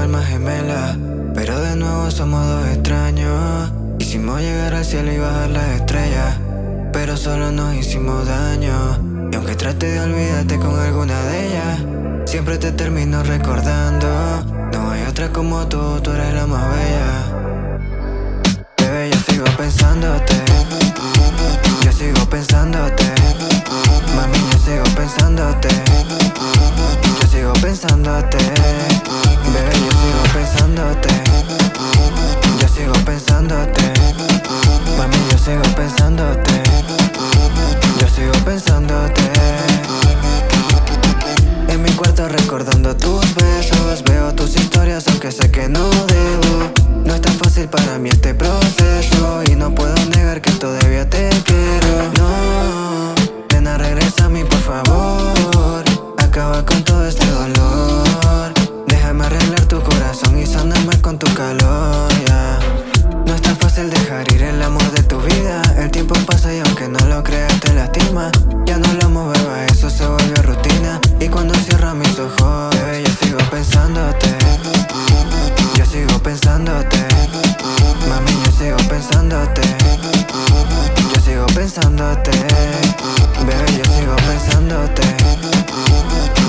almas gemelas Pero de nuevo somos dos extraños. Hicimos llegar al cielo y bajar las estrellas Pero solo nos hicimos daño. Y aunque trate de olvidarte con alguna de ellas Siempre te termino recordando. No hay otra como tú, tú eres la más bella. Bebé, yo sigo pensándote. Yo sigo pensándote. Mami, yo sigo pensándote. Yo sigo pensándote Recordando tus besos. Veo tus historias aunque sé que no debo. No es tan fácil para mí este proceso. Y no puedo negar que todavía te quiero. No, nena regresa a mí por favor. Acaba con todo este dolor. Déjame arreglar tu corazón y sanarme con tu calor ya. No es tan fácil dejar ir el amor de tu vida. El tiempo pasa y aunque no lo creas te lastima pensándote. Mami, yo sigo pensándote. Yo sigo pensándote. Bebé, yo sigo pensándote.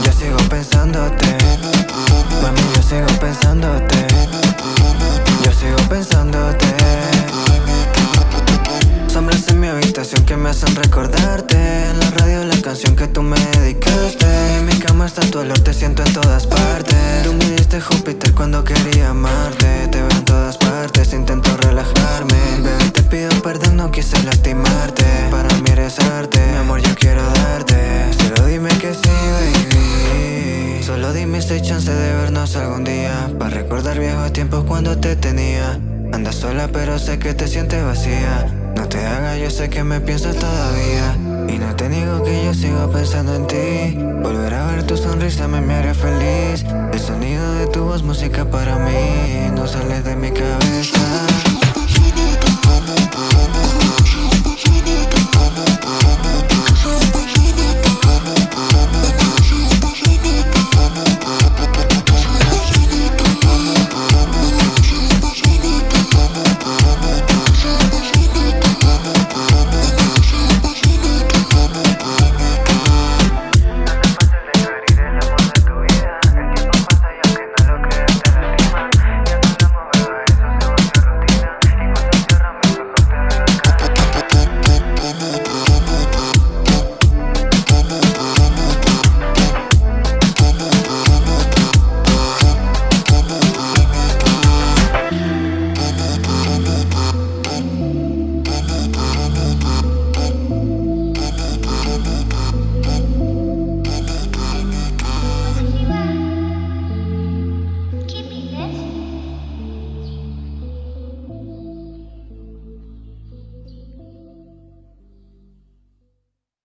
Yo sigo pensándote. Mami, yo sigo pensándote. Yo sigo pensándote. Sombras en mi habitación que me hacen recordarte cama está tu olor, te siento en todas partes. Tú me diste Júpiter cuando quería amarte. Te veo en todas partes, intento relajarme. Bebé, te pido perdón, no quise lastimarte. Para mí eres arte, mi amor yo quiero darte. Solo dime que sí, baby. Solo dime si hay chance de vernos algún día. Para recordar viejos tiempos cuando te tenía. Andas sola pero sé que te sientes vacía. No te hagas, yo sé que me piensas todavía Y no te niego que yo sigo pensando en ti. Volver a ver tu sonrisa me, me feliz. El sonido de tu voz, música para mí